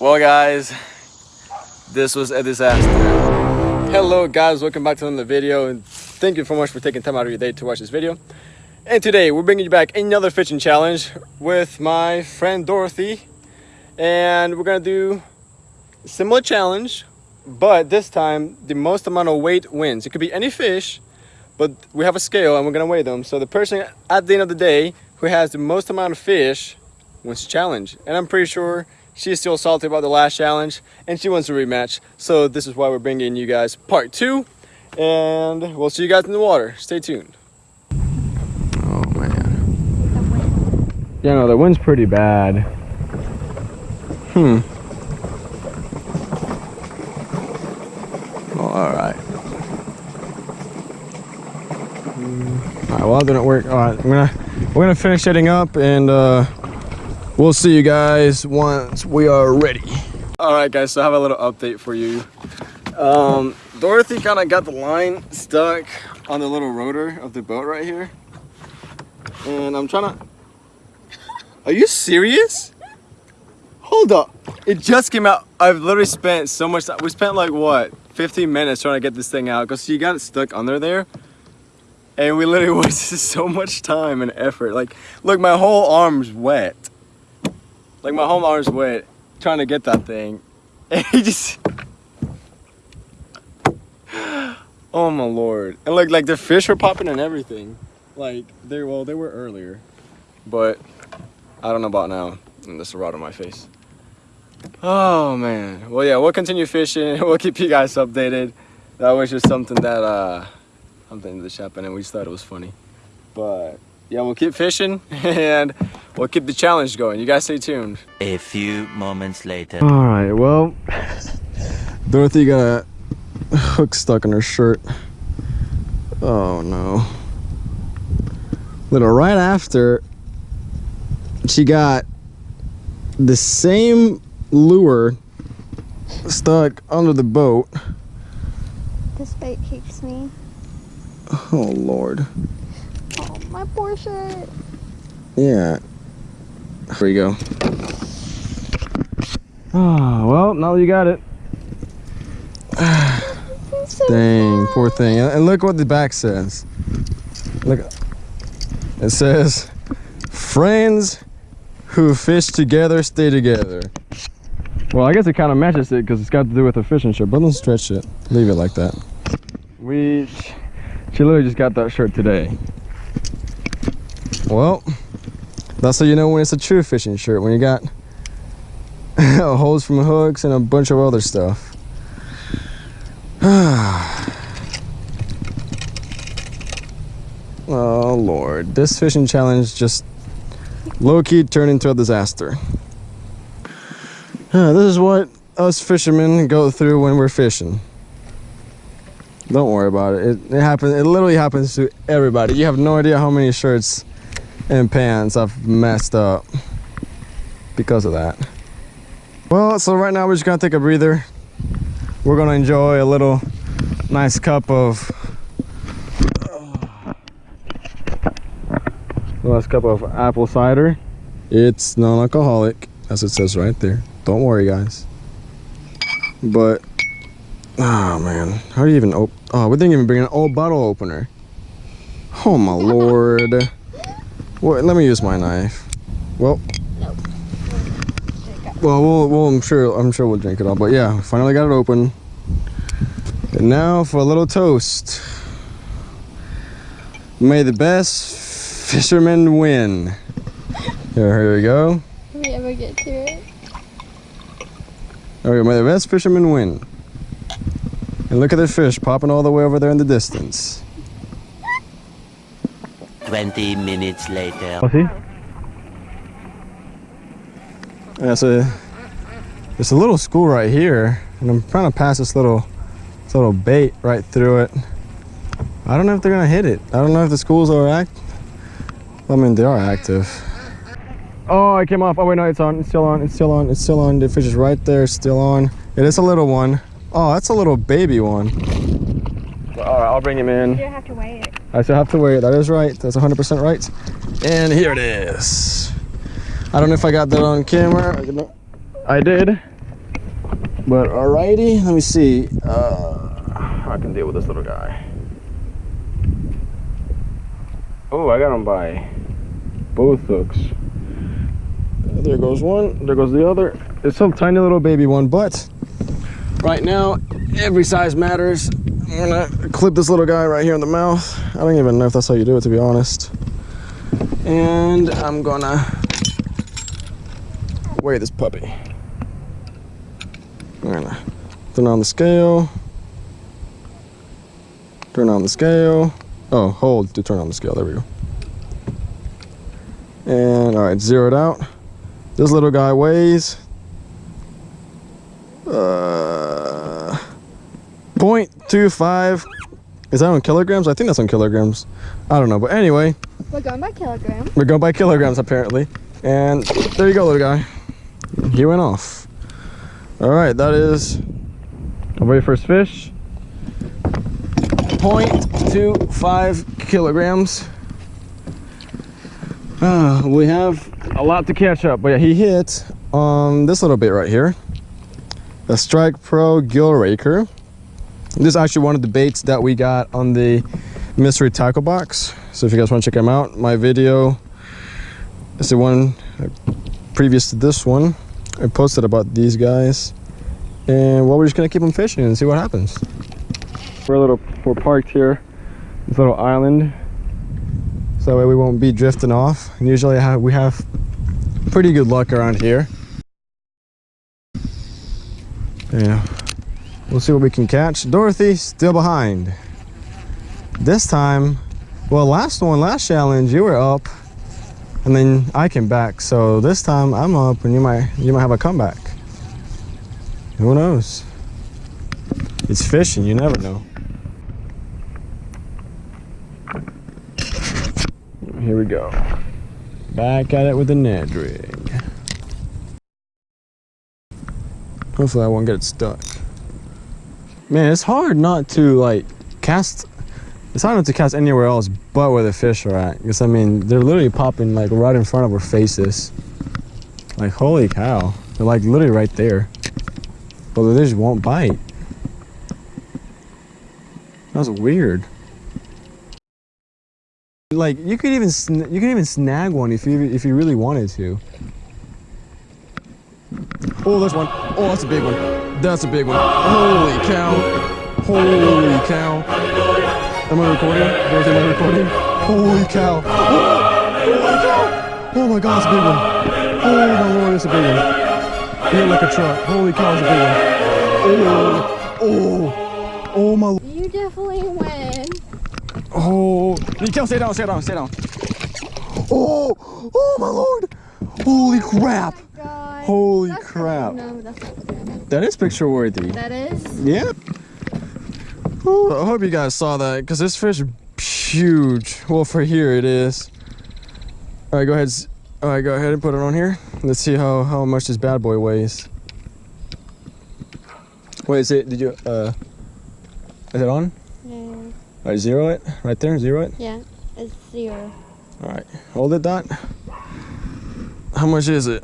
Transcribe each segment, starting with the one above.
Well guys, this was a disaster. Hello guys, welcome back to another video and thank you so much for taking time out of your day to watch this video. And today we're bringing you back another fishing challenge with my friend Dorothy. And we're gonna do similar challenge, but this time the most amount of weight wins. It could be any fish, but we have a scale and we're gonna weigh them. So the person at the end of the day who has the most amount of fish wins the challenge. And I'm pretty sure she's still salty about the last challenge and she wants a rematch. So this is why we're bringing you guys part two and we'll see you guys in the water. Stay tuned. Oh man. Yeah, no, the wind's pretty bad. Hmm. All right. All right, well, that didn't work. All right, I'm gonna, we're gonna finish setting up and uh, we'll see you guys once we are ready. All right, guys, so I have a little update for you. Um, Dorothy kind of got the line stuck on the little rotor of the boat right here. And I'm trying to... Are you serious? Hold up. It just came out. I've literally spent so much time. We spent like, what, 15 minutes trying to get this thing out. Because you got it stuck under there. And we literally wasted so much time and effort. Like, look, my whole arm's wet. Like, my whole arm's wet trying to get that thing. And he just... Oh my lord. And look, like the fish were popping and everything. Like, they, well, they were earlier. But, I don't know about now. And this rod on my face. Oh man. Well, yeah, we'll continue fishing. We'll keep you guys updated. That was just something that, uh, something that happened and we just thought it was funny. But, yeah, we'll keep fishing and we'll keep the challenge going. You guys stay tuned. A few moments later. All right, well, Dorothy got a hook stuck in her shirt. Oh no. Little right after, she got the same lure stuck under the boat. This bait keeps me. Oh Lord. My poor shirt. Yeah. Here you go. Oh, well, now you got it. It's so Dang, sad. poor thing. And and look what the back says. Look. It says, friends who fish together stay together. Well, I guess it kind of matches it because it's got to do with the fishing shirt, but don't stretch it. Leave it like that. We, she literally just got that shirt today. Well, that's how you know when it's a true fishing shirt, when you got holes from hooks and a bunch of other stuff. Oh lord, this fishing challenge just low-key turned into a disaster. This is what us fishermen go through when we're fishing. Don't worry about it. It, it happens. It literally happens to everybody. You have no idea how many shirts and pants I've messed up because of that. Well, so right now we're just gonna take a breather. We're gonna enjoy a little nice cup of Last cup of apple cider. It's non-alcoholic, as it says right there. Don't worry, guys. But, oh man, how do you even open? Oh, we didn't even bring an old bottle opener. Oh my lord. Let me use my knife. Well. Nope. Well, we'll, we'll, I'm sure, I'm sure we'll drink it all. But yeah, finally got it open. And now for a little toast. May the best fisherman win. Here, here we go. If we ever get to it. Okay, may the best fisherman win. And look at the fish popping all the way over there in the distance. 20 minutes later. Oh, see? Yeah, so there's a little school right here, and I'm trying to pass this little, this little bait right through it. I don't know if they're gonna hit it. I don't know if the schools are act. I mean, they are active. Oh, it came off. Oh wait, no, it's on. It's still on. It's still on. It's still on. The fish is right there, still on. It is a little one. Oh, that's a little baby one. All right, I'll bring him in. I still have to wait. That is right. That's 100% right. And here it is. I don't know if I got that on camera. I did. But alrighty, let me see. Uh, I can deal with this little guy. Oh, I got him by both hooks. There goes one. There goes the other. It's some tiny little baby one, but right now every size matters. I'm gonna clip this little guy right here in the mouth. I don't even know if that's how you do it, to be honest. And I'm gonna weigh this puppy. I'm gonna turn on the scale. Turn on the scale. Oh, hold to turn on the scale. There we go. And all right, zeroed out. This little guy weighs uh, 0.25. Is that on kilograms? I think that's on kilograms. I don't know, but anyway, We're going by kilogram. we're going by kilograms apparently. And there you go, little guy. He went off. All right, that is our very first fish. 0.25 kilograms. Uh, we have a lot to catch up, but yeah, he hit on this little bit right here. The Strike Pro Gill Raker. This is actually one of the baits that we got on the mystery tackle box. So if you guys want to check them out, my video is the one uh, previous to this one. I posted about these guys. And well, we're just gonna keep them fishing and see what happens. We're a little, we're parked here, this little island. So that way we won't be drifting off. And usually have, we have pretty good luck around here. Yeah, we'll see what we can catch. Dorothy still behind. This time, well, last one, last challenge, you were up, and then I came back. So this time I'm up, and you might you might have a comeback. Who knows? It's fishing. You never know. Here we go. Back at it with the Ned rig. Hopefully I won't get it stuck. Man, it's hard not to like cast. It's hard not to cast anywhere else but where the fish are at. Because I mean, they're literally popping like right in front of our faces. Like holy cow, they're like literally right there. But they just won't bite. That was weird. Like you could even you could even snag one if you if you really wanted to. Oh, there's one. Oh, that's a big one. That's a big one. Holy cow! Holy cow! Am I recording? Dorothy, am I recording? Holy cow! Holy cow! Oh my god, it's a big one. Oh my lord, it's a big one. Hit like a truck. Holy cow, it's a big one. Oh, oh, oh my. You definitely win. Oh, you can't stay down, stay down, stay down. Oh, oh my lord! Holy crap! Oh god. Holy That's crap. No, that's not good. That is picture worthy. That is. Yeah. Ooh, I hope you guys saw that because this fish is huge. Well, for here it is. All right, go ahead. All right, go ahead and put it on here. Let's see how how much this bad boy weighs. Wait, is it? Did you? Uh, is it on? Yeah. All right, zero it right there. Zero it. Yeah. It's zero. All right, hold it, Dot. How much is it?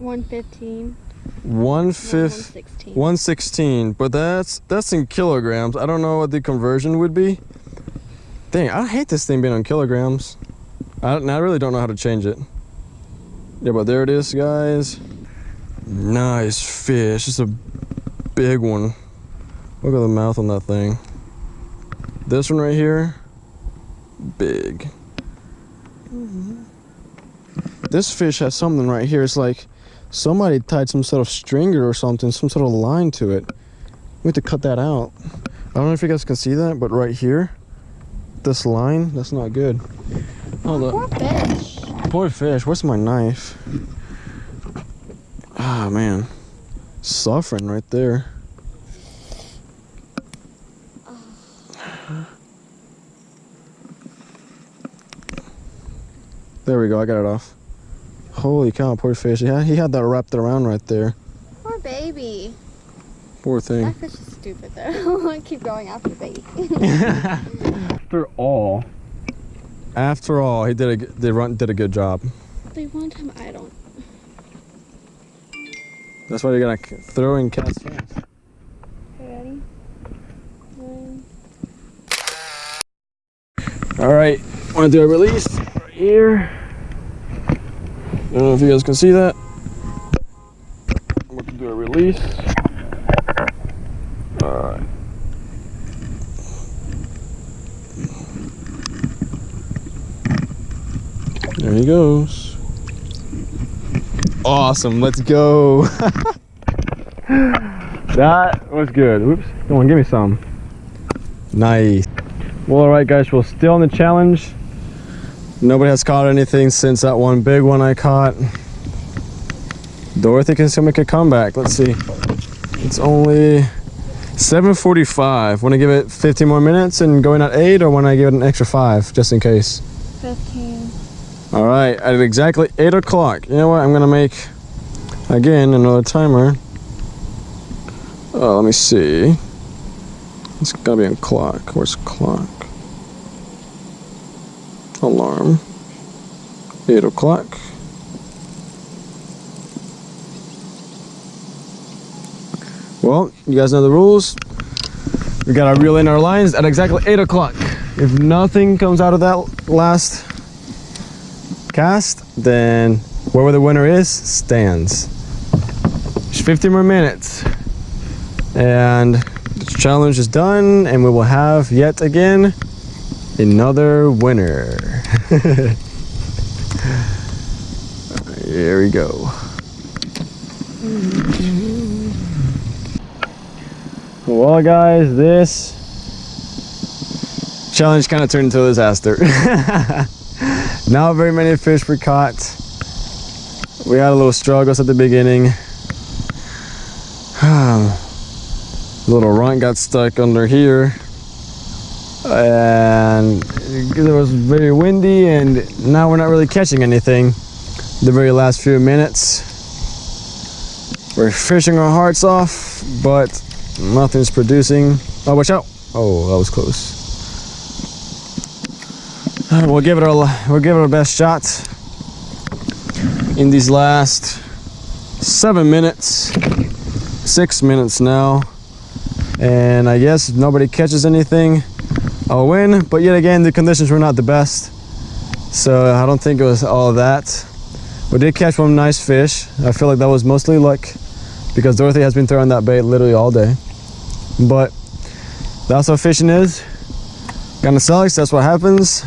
115. One fifth. 116. 116 but that's that's in kilograms. I don't know what the conversion would be. Dang i hate this thing being on kilograms. I, I really don't know how to change it. Yeah but there it is guys. Nice fish. It's a big one. Look at the mouth on that thing. This one right here big. Mm-hmm. This fish has something right here. It's like Somebody tied some sort of stringer or something, some sort of line to it. We have to cut that out. I don't know if you guys can see that, but right here, this line, that's not good. Hold Poor up. fish. Poor fish. Where's my knife? Ah, man. Suffering right there. There we go. I got it off. Holy cow, poor fish. Yeah, he had that wrapped around right there. Poor baby. Poor thing. That fish is stupid though. I keep going after bait. After all. After all, he did a g- they run did a good job. they want him. I don't. That's why you're gonna throw and cast fast. Ready? One. All right, want to do a release right here. I don't know if you guys can see that. I'm going to do a release. All right. There he goes. Awesome, let's go. that was good. Oops, come on, give me some. Nice. Well, alright guys, we're still in the challenge. Nobody has caught anything since that one big one I caught. Dorothy can still make a comeback. Let's see. It's only 7.45. Want to give it 15 more minutes and going at 8 or want I give it an extra 5 just in case? 15. Alright, at exactly 8 o'clock. You know what? I'm going to make, again, another timer. Oh, let me see. It's got to be on clock. Where's clock? Alarm. 8 o'clock. Well, you guys know the rules. We gotta reel in our lines at exactly 8 o'clock. If nothing comes out of that last cast, then whoever the winner is stands. Just 15 more minutes. And the challenge is done, and we will have yet again another winner. Here we go. Well, guys, this challenge kind of turned into a disaster. Not very many fish were caught. We had a little struggles at the beginning. little runt got stuck under here. And it was very windy and now we're not really catching anything. The very last few minutes. We're fishing our hearts off, but nothing's producing. Oh, watch out. Oh, that was close. We'll give it our we'll give it our best shot in these last seven minutes, six minutes now, and I guess nobody catches anything, I'll win. But yet again, the conditions were not the best, so I don't think it was all that. We did catch one nice fish. I feel like that was mostly luck because Dorothy has been throwing that bait literally all day. But that's what fishing is. Kind of sucks. That's what happens.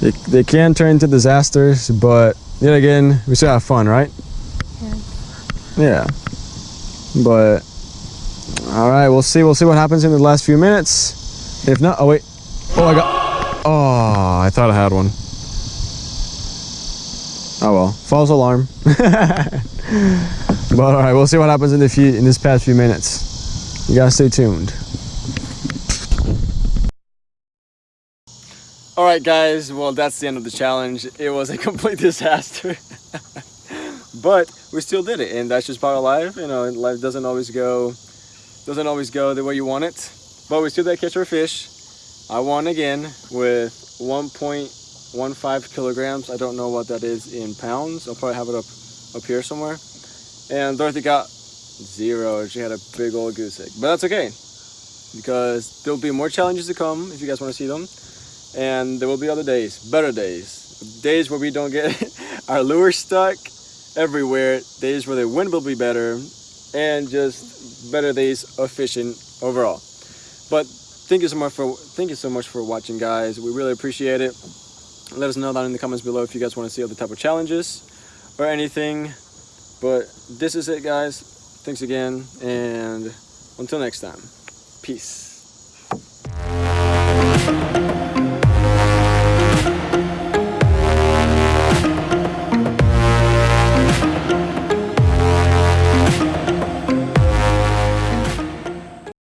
They, they can turn into disasters, but yet again, we still have fun, right? Yeah. Yeah. But all right, we'll see. We'll see what happens in the last few minutes. If not, oh wait. Oh, I got. Oh, I thought I had one. Oh well, false alarm. but all right, we'll see what happens in the few in this past few minutes. You gotta stay tuned. All right, guys. Well, that's the end of the challenge. It was a complete disaster, but we still did it, and that's just part of life. You know, life doesn't always go doesn't always go the way you want it, but we still did catch our fish. I won again with 1.15 kilograms. I don't know what that is in pounds. I'll probably have it up up here somewhere. And Dorothy got zero. She had a big old goose egg, but that's okay because there'll be more challenges to come if you guys want to see them and there will be other days better days days where we don't get our lure stuck everywhere days where the wind will be better and just better days of fishing overall but thank you so much for thank you so much for watching guys. We really appreciate it. Let us know down in the comments below if you guys want to see other type of challenges or anything. But this is it guys. Thanks again and until next time peace